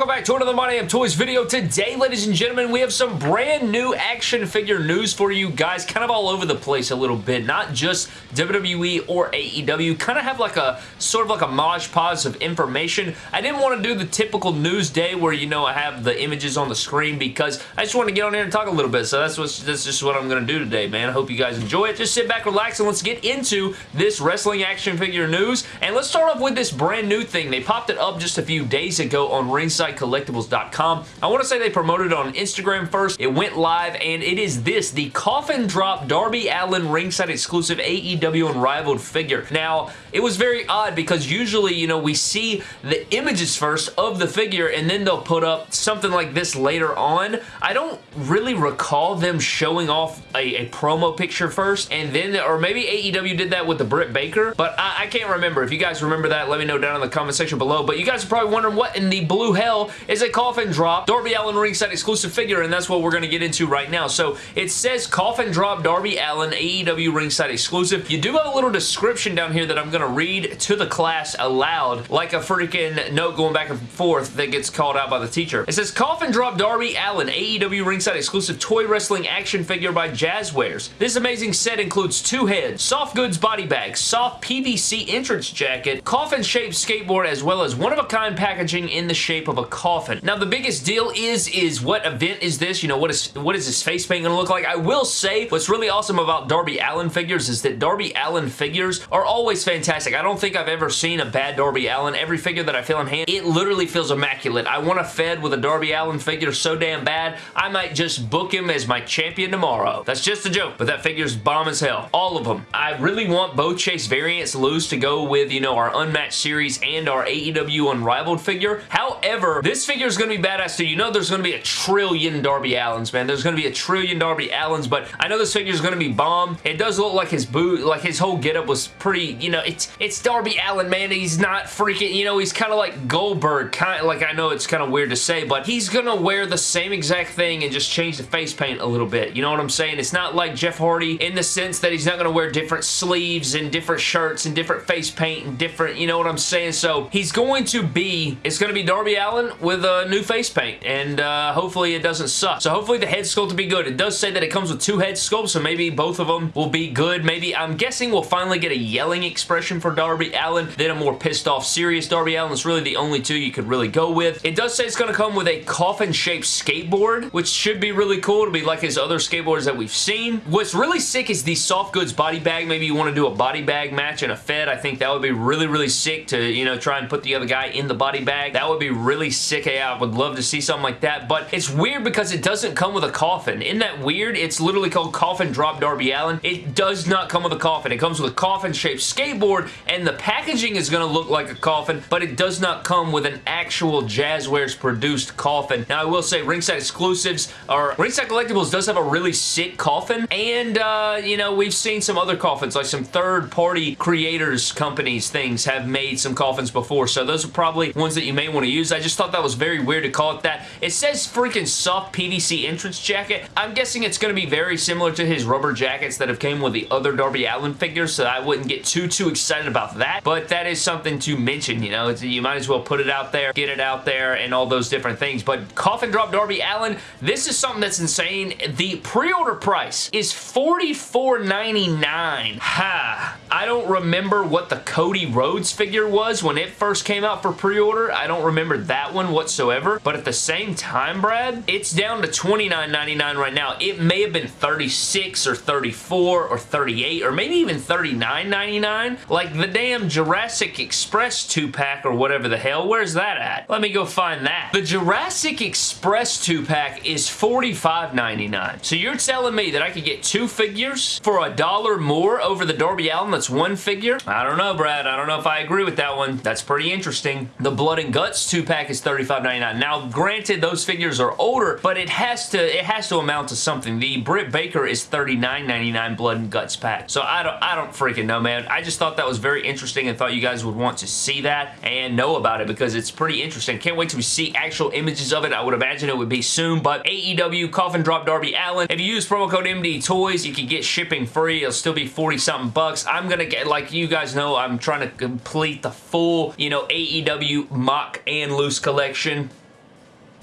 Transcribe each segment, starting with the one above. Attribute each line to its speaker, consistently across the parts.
Speaker 1: welcome back to another My Damn Toys video. Today, ladies and gentlemen, we have some brand new action figure news for you guys, kind of all over the place a little bit, not just WWE or AEW, kind of have like a, sort of like a mosh pause of information. I didn't want to do the typical news day where, you know, I have the images on the screen because I just want to get on here and talk a little bit, so that's, what, that's just what I'm going to do today, man. I hope you guys enjoy it. Just sit back, relax, and let's get into this wrestling action figure news, and let's start off with this brand new thing. They popped it up just a few days ago on Ring RingsideCollectibles.com. I want to say they promoted it on Instagram first. It went live, and it is this, the Coffin Drop Darby Allin Ringside exclusive AEW Unrivaled figure. Now, it was very odd because usually, you know, we see the images first of the figure, and then they'll put up something like this later on. I don't really recall them showing off a, a promo picture first, and then, or maybe AEW did that with the Britt Baker, but I, I can't remember. If you guys remember that, let me know down in the comment section below, but you guys are probably wondering what in the blue hell is a coffin drop Darby Allin ringside exclusive figure, and that's what we're going to get into right now. So it says coffin drop Darby Allin AEW ringside exclusive. You do have a little description down here that I'm going to read to the class aloud, like a freaking note going back and forth that gets called out by the teacher. It says coffin drop Darby Allin AEW ringside exclusive toy wrestling action figure by Jazwares. This amazing set includes two heads, soft goods body bag, soft PVC entrance jacket, coffin shaped skateboard, as well as one-of-a-kind packaging in the shape of a coffin. Now, the biggest deal is, is what event is this? You know, what is what is this face paint going to look like? I will say, what's really awesome about Darby Allin figures is that Darby Allin figures are always fantastic. I don't think I've ever seen a bad Darby Allin. Every figure that I feel in hand, it literally feels immaculate. I want a Fed with a Darby Allin figure so damn bad, I might just book him as my champion tomorrow. That's just a joke, but that figure's bomb as hell. All of them. I really want both Chase variants loose to go with, you know, our Unmatched series and our AEW Unrivaled figure. However, this figure is going to be badass too. You know there's going to be a trillion Darby Allins, man. There's going to be a trillion Darby Allins, but I know this figure is going to be bomb. It does look like his boot, like his whole getup was pretty, you know, it's it's Darby Allin, man. He's not freaking, you know, he's kind of like Goldberg, kind of like I know it's kind of weird to say, but he's going to wear the same exact thing and just change the face paint a little bit. You know what I'm saying? It's not like Jeff Hardy in the sense that he's not going to wear different sleeves and different shirts and different face paint and different, you know what I'm saying? So he's going to be, it's going to be Darby With a new face paint and uh, hopefully it doesn't suck. So hopefully the head sculpt will be good. It does say that it comes with two head sculpts, so maybe both of them will be good. Maybe, I'm guessing we'll finally get a yelling expression for Darby Allin, then a more pissed off serious Darby Allin. It's really the only two you could really go with. It does say it's going to come with a coffin-shaped skateboard, which should be really cool. to be like his other skateboards that we've seen. What's really sick is the soft goods body bag. Maybe you want to do a body bag match in a Fed. I think that would be really, really sick to, you know, try and put the other guy in the body bag. That would be really sick. I would love to see something like that, but it's weird because it doesn't come with a coffin. Isn't that weird? It's literally called Coffin Drop Darby Allin. It does not come with a coffin. It comes with a coffin-shaped skateboard, and the packaging is going to look like a coffin, but it does not come with an actual Jazwares produced coffin. Now, I will say Ringside Exclusives, or Ringside Collectibles does have a really sick coffin, and, uh, you know, we've seen some other coffins, like some third-party creators, companies, things have made some coffins before, so those are probably ones that you may want to use. I just thought that was very weird to call it that. It says freaking soft PVC entrance jacket. I'm guessing it's going to be very similar to his rubber jackets that have came with the other Darby Allin figures, so I wouldn't get too, too excited about that, but that is something to mention, you know, it's, you might as well put it out there, get it out there, and all those different things, but Coffin Drop Darby Allin, this is something that's insane. The pre-order price is $44.99. Ha! I don't remember what the Cody Rhodes figure was when it first came out for pre-order. I don't remember that one whatsoever, but at the same time, Brad, it's down to $29.99 right now. It may have been 36 or 34 or 38 or maybe even $39.99. Like the damn Jurassic Express 2-pack or whatever the hell. Where's that at? Let me go find that. The Jurassic Express 2-pack is $45.99. So you're telling me that I could get two figures for a dollar more over the Darby Allin that's one figure? I don't know, Brad. I don't know if I agree with that one. That's pretty interesting. The Blood and Guts 2-pack is $35.99. Now, granted, those figures are older, but it has to it has to amount to something. The Britt Baker is $39.99 Blood and Guts pack. So I don't I don't freaking know, man. I just thought that was very interesting and thought you guys would want to see that and know about it because it's pretty interesting. Can't wait to see actual images of it. I would imagine it would be soon, but AEW Coffin Drop Darby Allin. If you use promo code MD Toys, you can get shipping free. It'll still be 40 something bucks. I'm gonna get, like you guys know, I'm trying to complete the full, you know, AEW mock and loose collection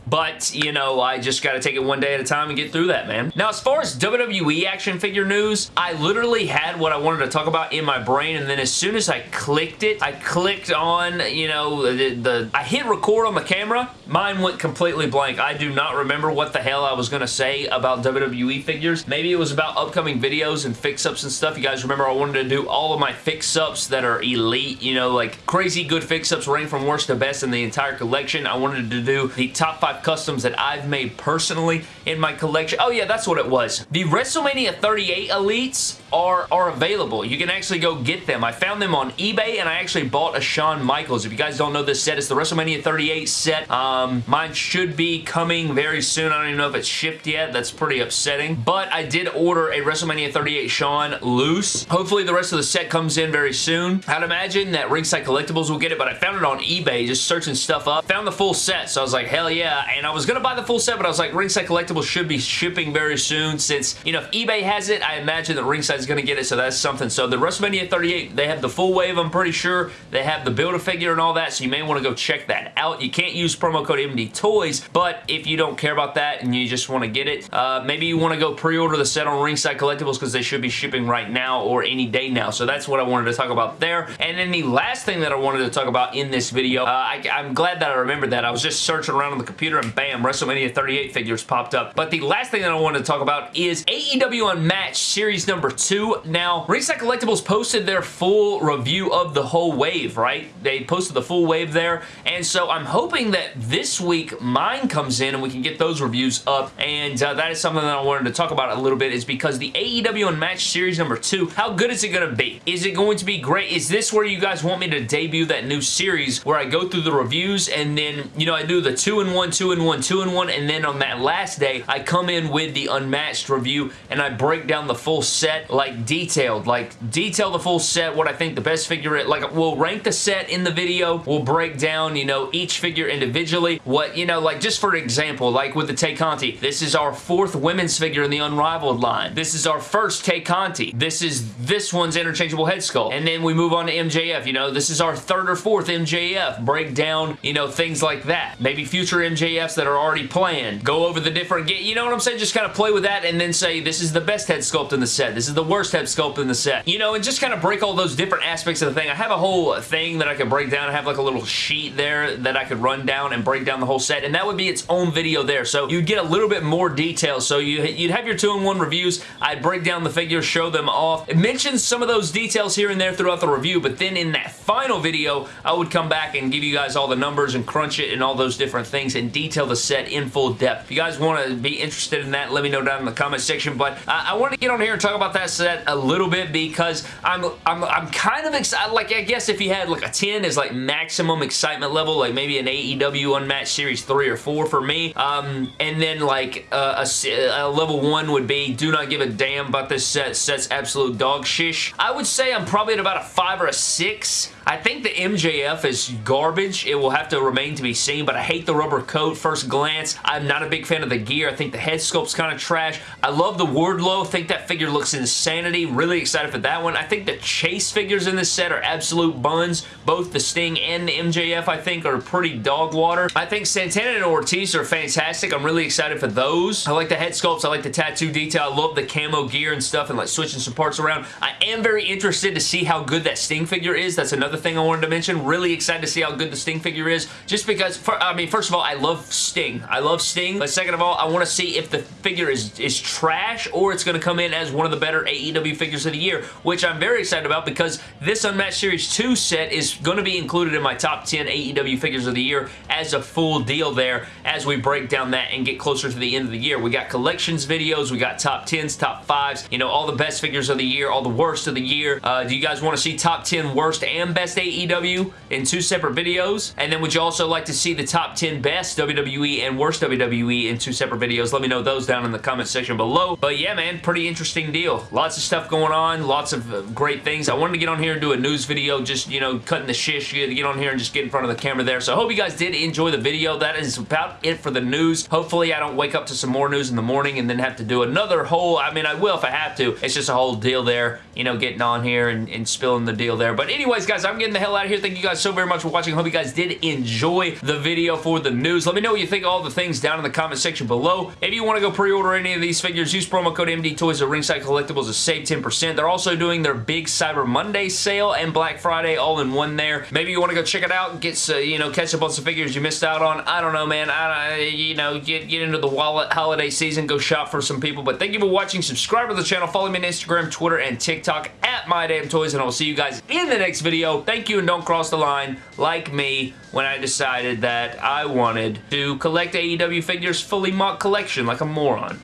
Speaker 1: but, you know, I just got to take it one day at a time and get through that, man. Now, as far as WWE action figure news, I literally had what I wanted to talk about in my brain, and then as soon as I clicked it, I clicked on, you know, the, the I hit record on the camera, mine went completely blank. I do not remember what the hell I was going to say about WWE figures. Maybe it was about upcoming videos and fix-ups and stuff. You guys remember I wanted to do all of my fix-ups that are elite, you know, like crazy good fix-ups rank from worst to best in the entire collection. I wanted to do the top five customs that I've made personally in my collection. Oh yeah, that's what it was. The WrestleMania 38 Elites are, are available. You can actually go get them. I found them on eBay and I actually bought a Shawn Michaels. If you guys don't know this set, it's the WrestleMania 38 set. Um, mine should be coming very soon. I don't even know if it's shipped yet. That's pretty upsetting. But I did order a WrestleMania 38 Shawn loose. Hopefully the rest of the set comes in very soon. I'd imagine that Ringside Collectibles will get it, but I found it on eBay just searching stuff up. Found the full set, so I was like, hell yeah. And I was going to buy the full set, but I was like, Ringside Collectibles should be shipping very soon since, you know, if eBay has it, I imagine that Ringside's going to get it, so that's something. So the WrestleMania 38, they have the full wave, I'm pretty sure. They have the Build-A-Figure and all that, so you may want to go check that out. You can't use promo code MD Toys, but if you don't care about that and you just want to get it, uh, maybe you want to go pre-order the set on Ringside Collectibles because they should be shipping right now or any day now. So that's what I wanted to talk about there. And then the last thing that I wanted to talk about in this video, uh, I, I'm glad that I remembered that. I was just searching around on the computer and bam, WrestleMania 38 figures popped up. But the last thing that I wanted to talk about is AEW Unmatched Series number 2. Now, Ringside Collectibles posted their full review of the whole wave, right? They posted the full wave there, and so I'm hoping that this week mine comes in and we can get those reviews up, and uh, that is something that I wanted to talk about a little bit, is because the AEW Unmatched Series number 2, how good is it going to be? Is it going to be great? Is this where you guys want me to debut that new series where I go through the reviews and then, you know, I do the 2 in 1, 2 in 1, 2 in 1, and then on that last day, I come in with the Unmatched review and I break down the full set, like detailed, like detail the full set, what I think the best figure is, like we'll rank the set in the video, we'll break down, you know, each figure individually, what, you know, like just for example, like with the Tay Conti, this is our fourth women's figure in the Unrivaled line. This is our first Tay Conti. This is this one's interchangeable head sculpt. And then we move on to MJF, you know, this is our third or fourth MJF. Break down, you know, things like that. Maybe future MJFs that are already planned. Go over the different, you know what I'm saying? Just kind of play with that and then say, this is the best head sculpt in the set. This is the worst head sculpt in the set. You know, and just kind of break all those different aspects of the thing. I have a whole thing that I could break down. I have like a little sheet there that I could run down and break down the whole set, and that would be its own video there. So you'd get a little bit more detail. So you, you'd have your two-in-one reviews. I'd break down the figures, show them off. It mentions some of those details here and there throughout the review, but then in that final video, I would come back and give you guys all the numbers and crunch it and all those different things and detail the set in full depth. If you guys want to be interested in that, let me know down in the comment section, but I want to get on here and talk about that set a little bit because I'm, I'm, I'm kind of excited, like I guess if you had like a 10 is like maximum excitement level, like maybe an AEW Unmatched Series 3 or 4 for me, um, and then like uh, a, a, level 1 would be do not give a damn about this set, set's absolute dog shish. I would say I'm probably at about a 5 or a 6 I think the MJF is garbage. It will have to remain to be seen, but I hate the rubber coat first glance. I'm not a big fan of the gear. I think the head sculpt's kind of trash. I love the Wardlow. Think that figure looks insanity. Really excited for that one. I think the Chase figures in this set are absolute buns. Both the Sting and the MJF, I think, are pretty dog water. I think Santana and Ortiz are fantastic. I'm really excited for those. I like the head sculpts. I like the tattoo detail. I love the camo gear and stuff and like switching some parts around. I am very interested to see how good that Sting figure is. That's another thing I wanted to mention. Really excited to see how good the Sting figure is. Just because, for, I mean, first of all, I love Sting. I love Sting. But second of all, I want to see if the figure is, is trash or it's going to come in as one of the better AEW figures of the year, which I'm very excited about because this Unmatched Series 2 set is going to be included in my top 10 AEW figures of the year as a full deal there as we break down that and get closer to the end of the year. We got collections videos, we got top 10s, top 5s, you know, all the best figures of the year, all the worst of the year. Uh, do you guys want to see top 10 worst and best best AEW in two separate videos? And then would you also like to see the top 10 best WWE and worst WWE in two separate videos? Let me know those down in the comment section below. But yeah, man, pretty interesting deal. Lots of stuff going on, lots of uh, great things. I wanted to get on here and do a news video, just, you know, cutting the shish, get on here and just get in front of the camera there. So I hope you guys did enjoy the video. That is about it for the news. Hopefully I don't wake up to some more news in the morning and then have to do another whole, I mean, I will if I have to. It's just a whole deal there, you know, getting on here and, and spilling the deal there. But anyways, guys, I'm I'm getting the hell out of here. Thank you guys so very much for watching. I hope you guys did enjoy the video for the news. Let me know what you think of all the things down in the comment section below. If you want to go pre-order any of these figures, use promo code MD Toys at Ringside Collectibles to save 10%. They're also doing their big Cyber Monday sale and Black Friday all in one there. Maybe you want to go check it out, get uh, you know catch up on some figures you missed out on. I don't know, man. I you know get get into the wallet holiday season, go shop for some people. But thank you for watching. Subscribe to the channel. Follow me on Instagram, Twitter, and TikTok at MyDamnToys, and I'll see you guys in the next video. Thank you, and don't cross the line like me when I decided that I wanted to collect AEW figures fully mock collection like a moron.